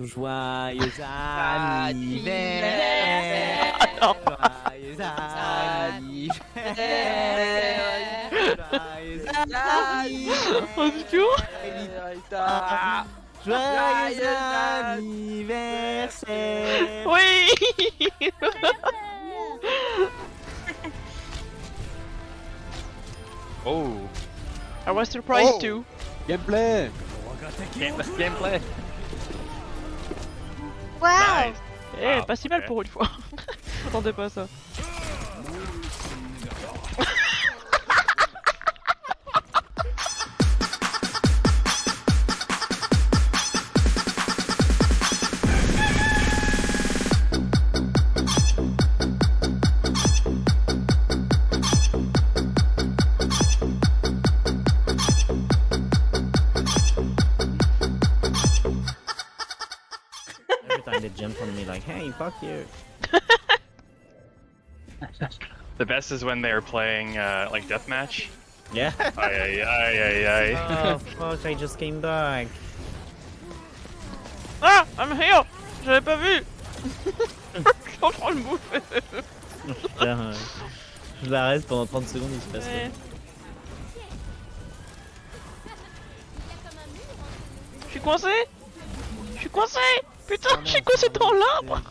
Joyeux anniversaire Attends. Joyeux anniversaire Joyeux anniversaire Oh, c'est chaud Joyeux anniversaire Oui Oh I was surprised Oh. too. Gameplay Gameplay Waouh Eh, Ah, pas si mal pour une fois. J'attendais pas à ça. Time they jump on me like, hey, fuck you. The best is when they're playing uh, like deathmatch. Yeah. Aïe aïe aïe aïe aïe. oh fuck, I just came back. Ah I'm here J'avais pas vu Je suis en train de bouffer Putain, je la reste pendant 30 secondes, il se passe Ouais. rien. Je suis coincé Je suis coincé Putain, je suis coincé dans l'arbre.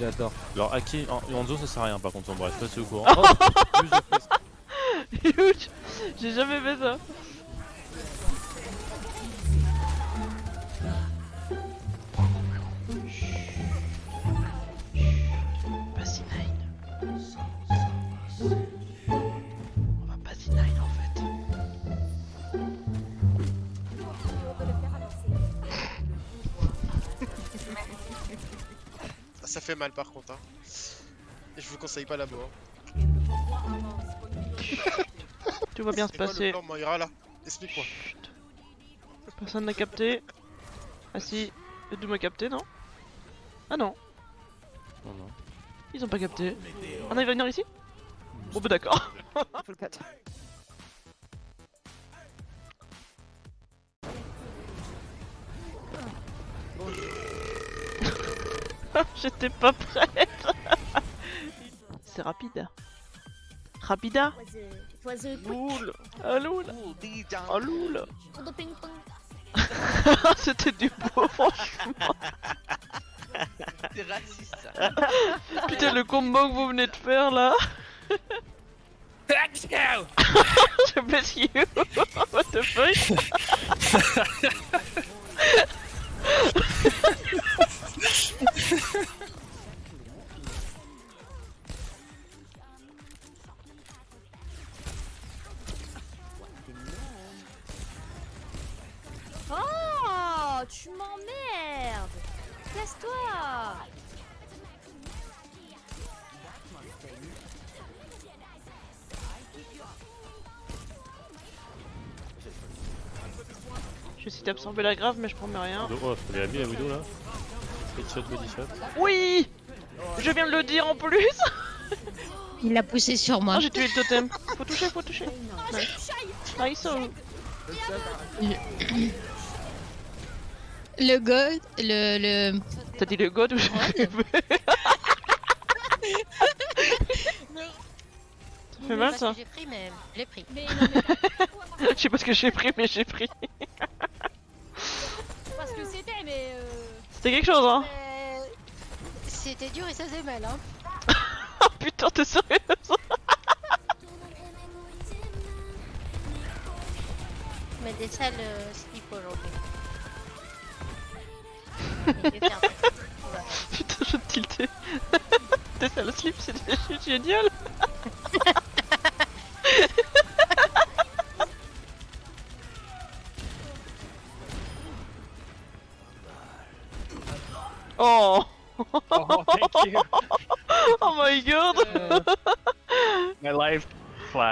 J'adore. Alors Aki en Hanzo ça sert à rien par contre en bref, c'est au courant. Oh, J'ai jamais fait ça fait mal par contre. Hein. Et je vous conseille pas là-bas. Tout va bien se C'est quoi le passer. plan Moira là? Explique-moi. Chut. Personne n'a capté. Ah si, Edu m'a capté, non? Ah non, Non, non. ils ont pas capté. Ah non, il va venir ici? Bon bah d'accord. J'étais pas prête. C'est rapide. Rapida Loul. Ah loul. Ah loul. C'était du beau franchement. T'es raciste ça. Putain le combo que vous venez de faire là. Je bless you What the fuck? Oh, tu m'emmerdes. Casse-toi. Je suis absorbé la grave mais je promets rien. Oh, la Widow là. Headshot, body shot. Oui Je viens de le dire en plus Il a poussé sur moi. Ah j'ai tué le totem Faut toucher, faut toucher Nice Nice oh. Le god, le le. T'as dit le god ou je. Ça fait mal ça J'ai pris, mais je l'ai pris. Je sais pas ce que j'ai pris mais j'ai pris Parce que c'était, mais. C'était quelque chose hein. C'était dur et ça faisait mal, hein. Oh putain t'es sérieuse Mais des sales euh, slip aujourd'hui. Putain je te tiltais T'es ça le slip c'était génial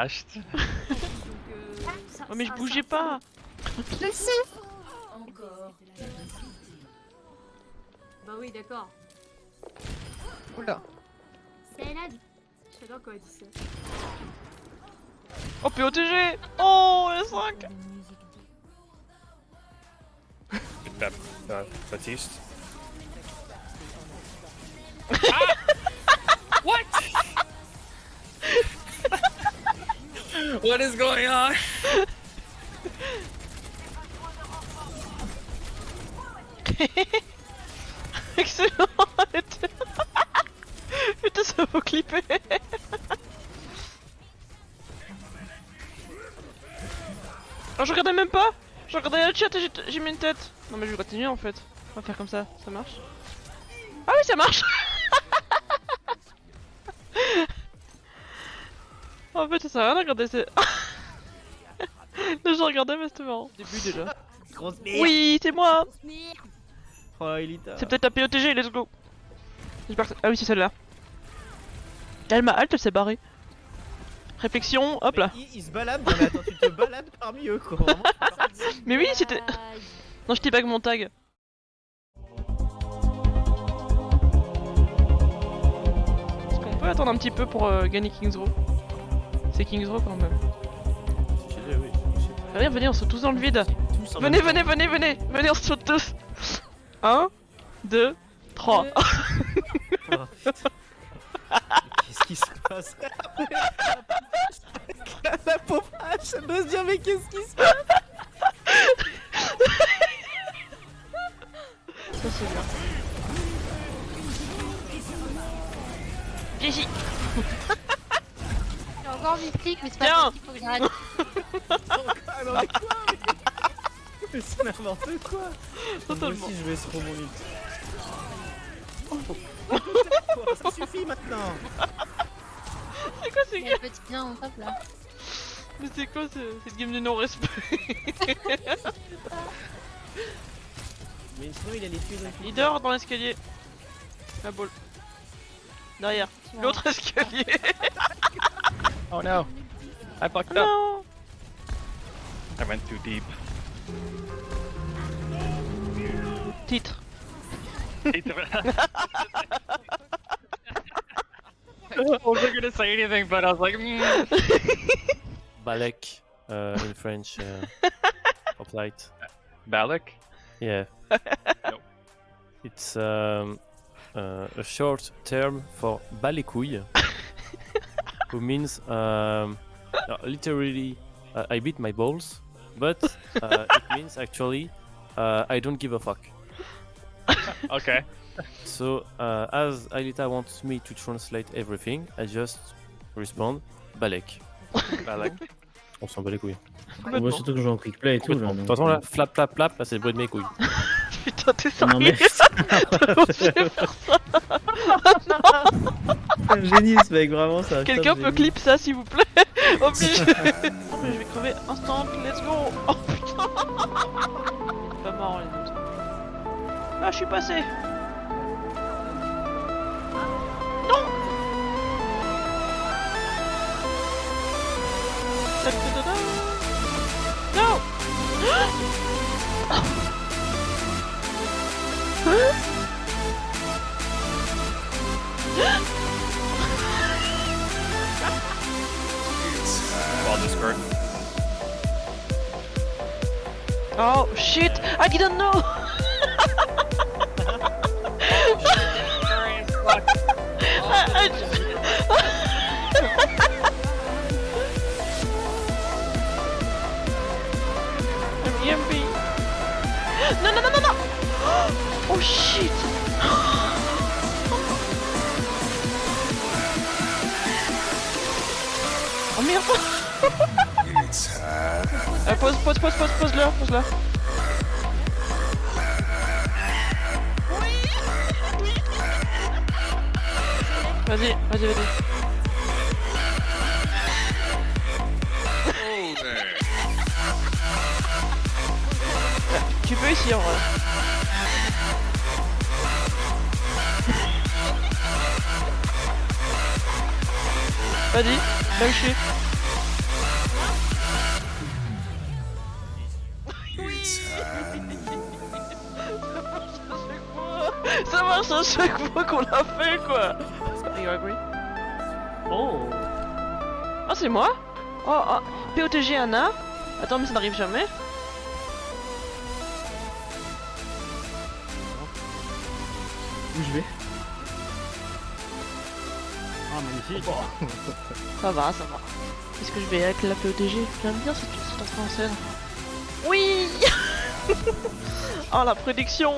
flashed. Oh mais je bougeais pas Encore. Bah oui, d'accord. Oula. C'est là. Je sais pas quoi dit ça. Oh POTG Oh les 5 Bap- uh, Baptiste. What is going on? Excellent Putain ça faut clipper Oh je regardais même pas. Je regardais le chat et j'ai- mis une tête. Non mais je vais continuer en fait. On va faire comme ça, ça marche. Ah oui ça marche fait ça sert à rien de regarder c'est... Là je regardais mais c'était marrant. Début déjà. Grosse merde. Oui c'est moi Oh, Elita. C'est peut-être la POTG, let's go J'espère que- Ah oui, c'est celle-là. Elle m'a halte, elle s'est barrée. Réflexion, hop là. Il, il se balade, non mais attends, tu te balades parmi eux quoi. Vraiment. Mais oui, c'était... Non, je bag mon tag. Est-ce qu'on peut attendre un petit peu pour euh, gagner King's Row? C'est King's Row quand même. Stylé, oui. Venez, venez, on saute tous dans le vide. Venez, venez, venez, venez Venez, on se saute tous 1, 2, 3. temps. Qu'est-ce qui se passe? La pauvre hache, elle doit se dire mais qu'est-ce qui se passe? Ça c'est bien. Viens ici J'ai encore mis clic, mais c'est pas Tiens. possible, faut que j'arrête. Non mais quoi mais... C'est n'importe quoi Moi Totalement. aussi je vais sur mon lit. Ça suffit maintenant C'est quoi ces Il y a games le petit bien en top là. Mais c'est quoi ce- cette game de non-respect? Mais sinon il a les tuer donc Il dort dans l'escalier. La boule. Derrière. L'autre escalier. Oh no. I fucked up. I went too deep. Titre. I wasn't gonna say anything, but I was like, mm. Balek uh, in French. Uh, hoplite. Balak? Yeah. Nope. It's um, uh, a short term for balikouille, who means um, literally uh, I beat my balls, but uh, it means actually uh, I don't give a fuck. Okay. So uh, as Alita wants me to translate everything, I just respond Balek. Balak. On s'en bat les couilles. Moi Complètement. surtout que je joue en quick play et tout Complètement. là. De toute façon là, flap flap flap, là c'est le bruit de mes couilles. Putain, t'es Non mais sérieux c'est un génie ce mec vraiment ça. Quelqu'un ça, peut clip ça s'il vous plaît Obligé. Oh mais je vais crever instant, let's go. Oh putain. Pas marrant les autres. Ah je suis passé Ball Discord. Oh shit I didn't know I- I- I'm EMP. Non, non, non, non, non Oh shit Oh merde Euh, Pause, pause, pause, pause, pause là, pause là. Vas-y, vas-y, vas-y. Tu peux ici en vrai. Vas-y, va le chier. Ça marche à chaque fois qu'on l'a fait quoi. You agree? Oh Ah c'est moi? Oh, oh, POTG Anna. Attends, mais ça n'arrive jamais. Où je vais? Magnifique. Ça va, ça va. Est-ce que je vais avec la POTG J'aime bien cette, cette entrée en scène. Oui Oh la prédiction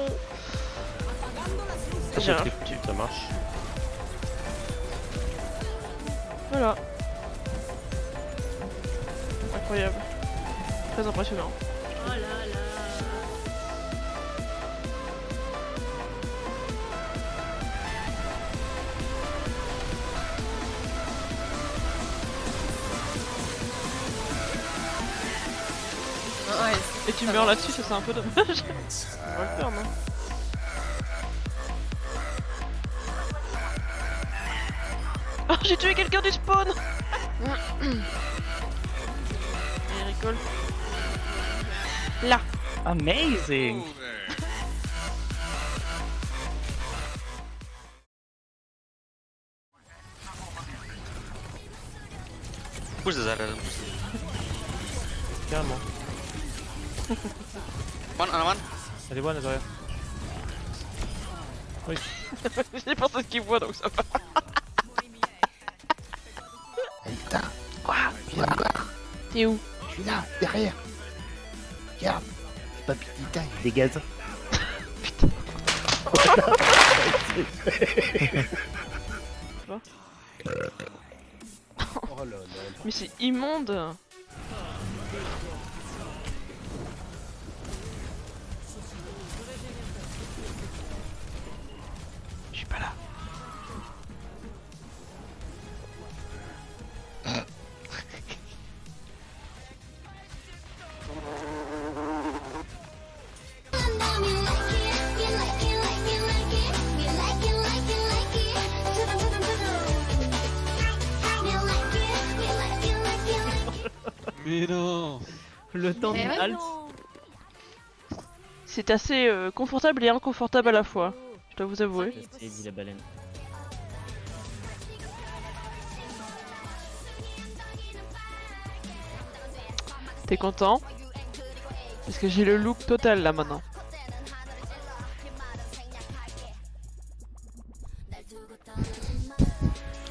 J'ai un- Ça marche. Voilà. Incroyable. Très impressionnant. Oh Ouais, Et tu meurs là-dessus, ça c'est un peu dommage. On va le faire, non Oh, j'ai tué quelqu'un du spawn Il rigole. Là Amazing! Push the Zarya. One on one. Elle est bonne, derrière. J'ai pensé ce qu'il voit donc ça va. Quoi? T'es où? Je suis là, derrière. Regarde, c'est pas Pitita, il dégage. Oh là là. Mais c'est immonde Mais non. Le temps Mais halte. non. C'est assez euh, confortable et inconfortable à la fois. Je dois vous avouer. C'est dit la baleine. T'es content? Parce que j'ai le look total là maintenant.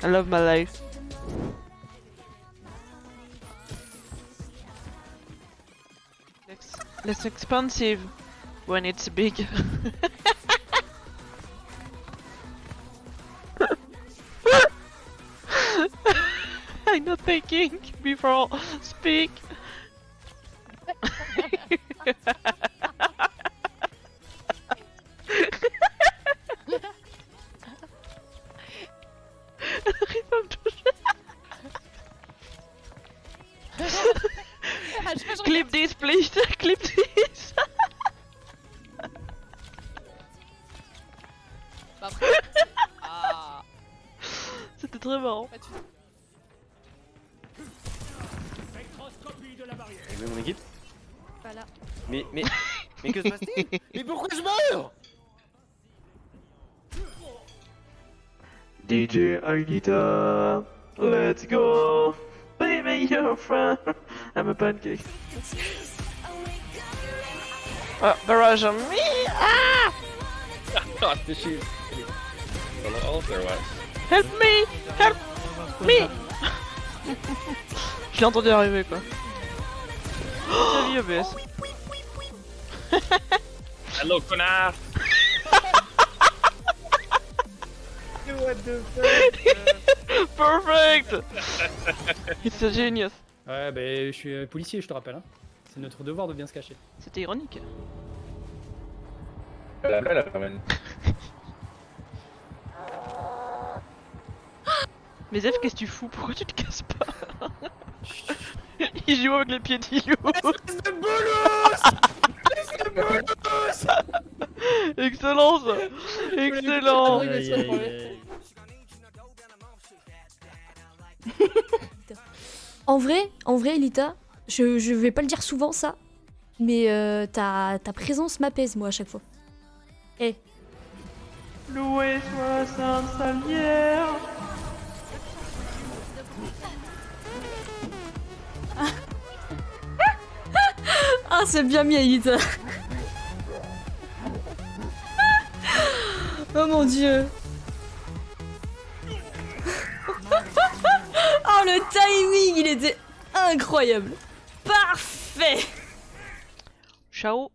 I love my life. Less, less expensive when it's big. I'm not thinking before speak. Arrive à me toucher. Ah, je sais pas, je Clip this, please. Clip que se passe-t-il? Mais pourquoi je meurs? DJ Algita, let's go. Baby, you're a friend. I'm a pancake. Ah, barrage on me. Ah! Is. All there was. Help me! Help me! Je l'ai entendu arriver quoi. Oh, vie OBS. Hello, connard! What the fuck? Perfect! It's a genius. Ouais, bah je suis euh, policier, je te rappelle. Hein. C'est notre devoir de bien se cacher. C'était ironique. Mais Zef, qu'est-ce que tu fous? Pourquoi tu te casses pas? Il joue avec les pieds d'Ilou Excellent ça Excellent Aïe, aïe, aïe. En vrai, en vrai, Elita, je, je vais pas le dire souvent ça, mais euh, ta, ta présence m'apaise moi à chaque fois. Eh, Loué 60 salières Ah, c'est bien mis, Elita. Oh mon dieu. oh, le timing, il était incroyable. Parfait. Ciao